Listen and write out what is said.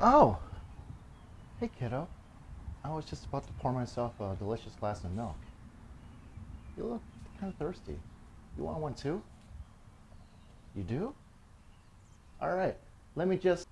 Oh, hey kiddo. I was just about to pour myself a delicious glass of milk. You look kind of thirsty. You want one too? You do? All right, let me just